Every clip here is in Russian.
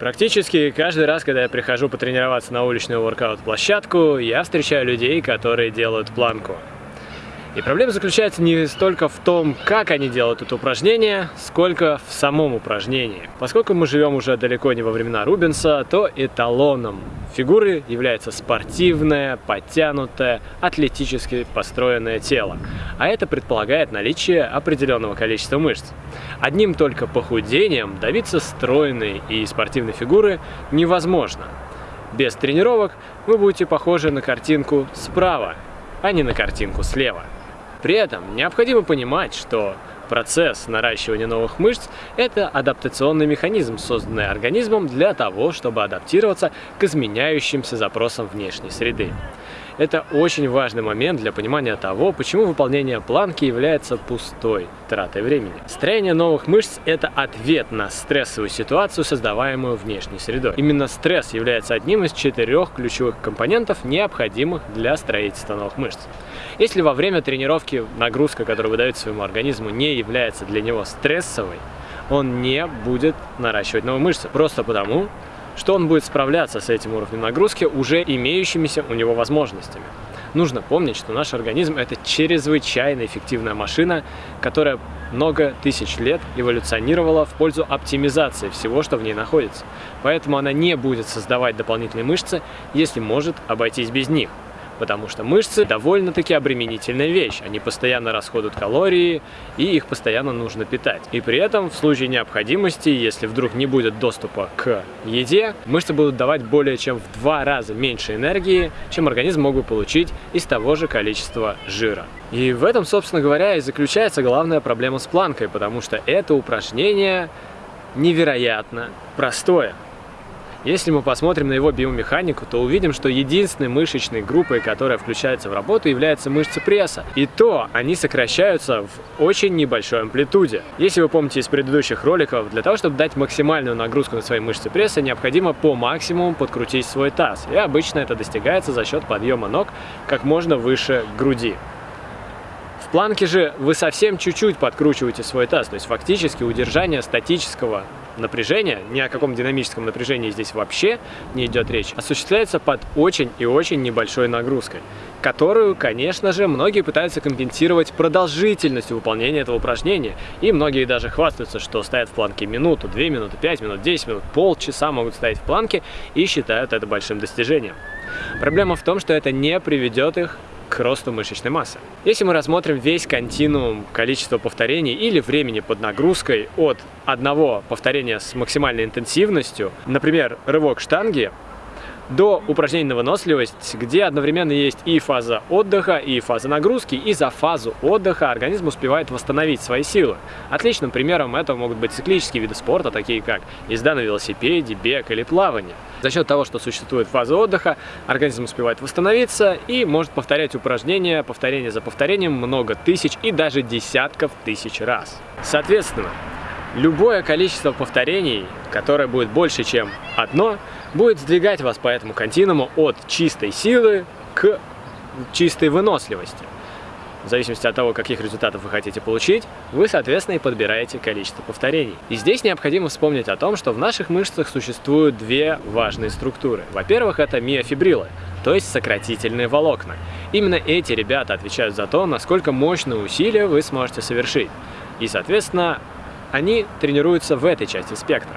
Практически каждый раз, когда я прихожу потренироваться на уличную воркаут-площадку, я встречаю людей, которые делают планку. И проблема заключается не столько в том, как они делают это упражнение, сколько в самом упражнении. Поскольку мы живем уже далеко не во времена Рубенса, то эталоном фигуры является спортивное, подтянутое, атлетически построенное тело. А это предполагает наличие определенного количества мышц. Одним только похудением добиться стройной и спортивной фигуры невозможно. Без тренировок вы будете похожи на картинку справа, а не на картинку слева. При этом необходимо понимать, что процесс наращивания новых мышц – это адаптационный механизм, созданный организмом для того, чтобы адаптироваться к изменяющимся запросам внешней среды. Это очень важный момент для понимания того, почему выполнение планки является пустой тратой времени. Строение новых мышц – это ответ на стрессовую ситуацию, создаваемую внешней средой. Именно стресс является одним из четырех ключевых компонентов, необходимых для строительства новых мышц. Если во время тренировки нагрузка, которую вы своему организму, не является для него стрессовой, он не будет наращивать новые мышцы. Просто потому, что он будет справляться с этим уровнем нагрузки уже имеющимися у него возможностями. Нужно помнить, что наш организм – это чрезвычайно эффективная машина, которая много тысяч лет эволюционировала в пользу оптимизации всего, что в ней находится. Поэтому она не будет создавать дополнительные мышцы, если может обойтись без них потому что мышцы довольно-таки обременительная вещь. Они постоянно расходуют калории, и их постоянно нужно питать. И при этом, в случае необходимости, если вдруг не будет доступа к еде, мышцы будут давать более чем в два раза меньше энергии, чем организм мог бы получить из того же количества жира. И в этом, собственно говоря, и заключается главная проблема с планкой, потому что это упражнение невероятно простое. Если мы посмотрим на его биомеханику, то увидим, что единственной мышечной группой, которая включается в работу, является мышцы пресса. И то они сокращаются в очень небольшой амплитуде. Если вы помните из предыдущих роликов, для того, чтобы дать максимальную нагрузку на свои мышцы пресса, необходимо по максимуму подкрутить свой таз. И обычно это достигается за счет подъема ног как можно выше груди. В планке же вы совсем чуть-чуть подкручиваете свой таз, то есть фактически удержание статического напряжения, ни о каком динамическом напряжении здесь вообще не идет речь, осуществляется под очень и очень небольшой нагрузкой, которую, конечно же, многие пытаются компенсировать продолжительностью выполнения этого упражнения, и многие даже хвастаются, что стоят в планке минуту, 2 минуты, 5 минут, 10 минут, полчаса могут стоять в планке и считают это большим достижением. Проблема в том, что это не приведет их к росту мышечной массы. Если мы рассмотрим весь континуум количества повторений или времени под нагрузкой от одного повторения с максимальной интенсивностью, например, рывок штанги, до упражнений на выносливость, где одновременно есть и фаза отдыха, и фаза нагрузки, и за фазу отдыха организм успевает восстановить свои силы. Отличным примером этого могут быть циклические виды спорта, такие как езда на велосипеде, бег или плавание. За счет того, что существует фаза отдыха, организм успевает восстановиться и может повторять упражнения, повторение за повторением много тысяч и даже десятков тысяч раз. Соответственно, любое количество повторений, которое будет больше, чем одно, будет сдвигать вас по этому континууму от чистой силы к чистой выносливости. В зависимости от того, каких результатов вы хотите получить, вы, соответственно, и подбираете количество повторений. И здесь необходимо вспомнить о том, что в наших мышцах существуют две важные структуры. Во-первых, это миофибрилы, то есть сократительные волокна. Именно эти ребята отвечают за то, насколько мощные усилия вы сможете совершить. И, соответственно, они тренируются в этой части спектра.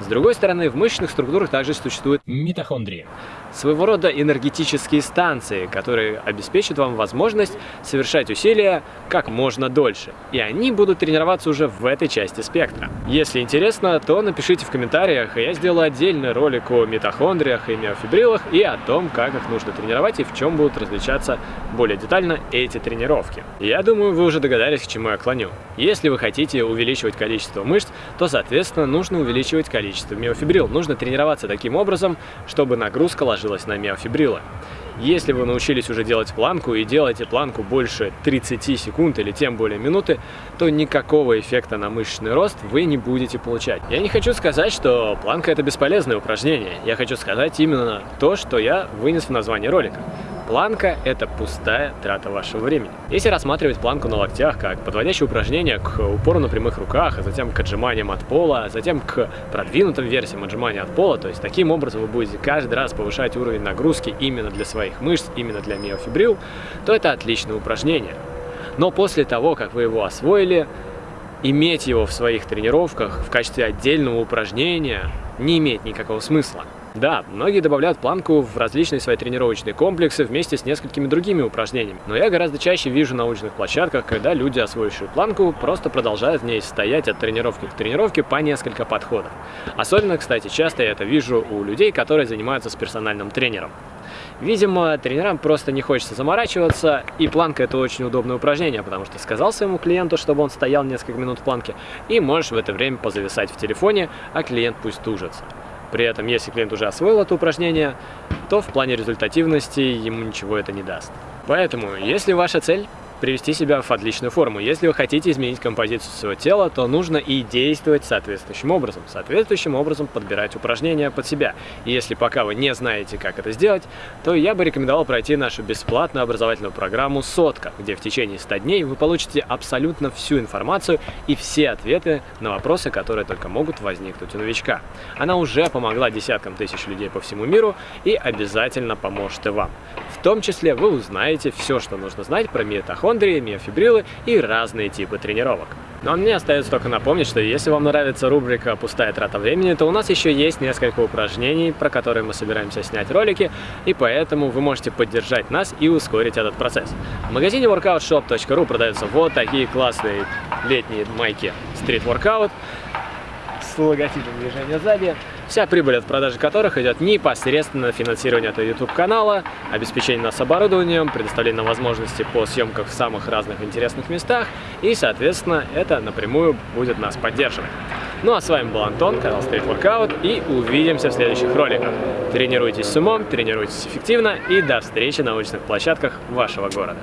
С другой стороны, в мышечных структурах также существуют митохондрии. Своего рода энергетические станции, которые обеспечат вам возможность совершать усилия как можно дольше. И они будут тренироваться уже в этой части спектра. Если интересно, то напишите в комментариях, и я сделаю отдельный ролик о митохондриях и миофибрилах и о том, как их нужно тренировать и в чем будут различаться более детально эти тренировки. Я думаю, вы уже догадались, к чему я клоню. Если вы хотите увеличивать количество мышц, то, соответственно, нужно увеличивать количество миофибрил. Нужно тренироваться таким образом, чтобы нагрузка ложилась на миофибрилы. Если вы научились уже делать планку и делаете планку больше 30 секунд или тем более минуты, то никакого эффекта на мышечный рост вы не будете получать. Я не хочу сказать, что планка это бесполезное упражнение. Я хочу сказать именно то, что я вынес в название ролика. Планка – это пустая трата вашего времени. Если рассматривать планку на локтях как подводящее упражнение к упору на прямых руках, а затем к отжиманиям от пола, а затем к продвинутым версиям отжимания от пола, то есть таким образом вы будете каждый раз повышать уровень нагрузки именно для своих мышц, именно для миофибрил, то это отличное упражнение. Но после того, как вы его освоили, иметь его в своих тренировках в качестве отдельного упражнения не имеет никакого смысла. Да, многие добавляют планку в различные свои тренировочные комплексы вместе с несколькими другими упражнениями, но я гораздо чаще вижу на научных площадках, когда люди, освоившие планку, просто продолжают в ней стоять от тренировки к тренировке по несколько подходов. Особенно, кстати, часто я это вижу у людей, которые занимаются с персональным тренером. Видимо, тренерам просто не хочется заморачиваться, и планка это очень удобное упражнение, потому что сказал своему клиенту, чтобы он стоял несколько минут в планке, и можешь в это время позависать в телефоне, а клиент пусть тужится. При этом, если клиент уже освоил это упражнение, то в плане результативности ему ничего это не даст. Поэтому, если ваша цель привести себя в отличную форму. Если вы хотите изменить композицию своего тела, то нужно и действовать соответствующим образом. Соответствующим образом подбирать упражнения под себя. И если пока вы не знаете, как это сделать, то я бы рекомендовал пройти нашу бесплатную образовательную программу «Сотка», где в течение 100 дней вы получите абсолютно всю информацию и все ответы на вопросы, которые только могут возникнуть у новичка. Она уже помогла десяткам тысяч людей по всему миру и обязательно поможет и вам. В том числе вы узнаете все, что нужно знать про миотохондрии, миофибрилы и разные типы тренировок. Но мне остается только напомнить, что если вам нравится рубрика «Пустая трата времени», то у нас еще есть несколько упражнений, про которые мы собираемся снять ролики, и поэтому вы можете поддержать нас и ускорить этот процесс. В магазине workoutshop.ru продаются вот такие классные летние майки Street Workout логотипом движения сзади, вся прибыль от продажи которых идет непосредственно на финансирование этого YouTube-канала, обеспечение нас оборудованием, предоставление возможностей по съемкам в самых разных интересных местах, и, соответственно, это напрямую будет нас поддерживать. Ну а с вами был Антон, канал Street Workout, и увидимся в следующих роликах. Тренируйтесь с умом, тренируйтесь эффективно, и до встречи на научных площадках вашего города.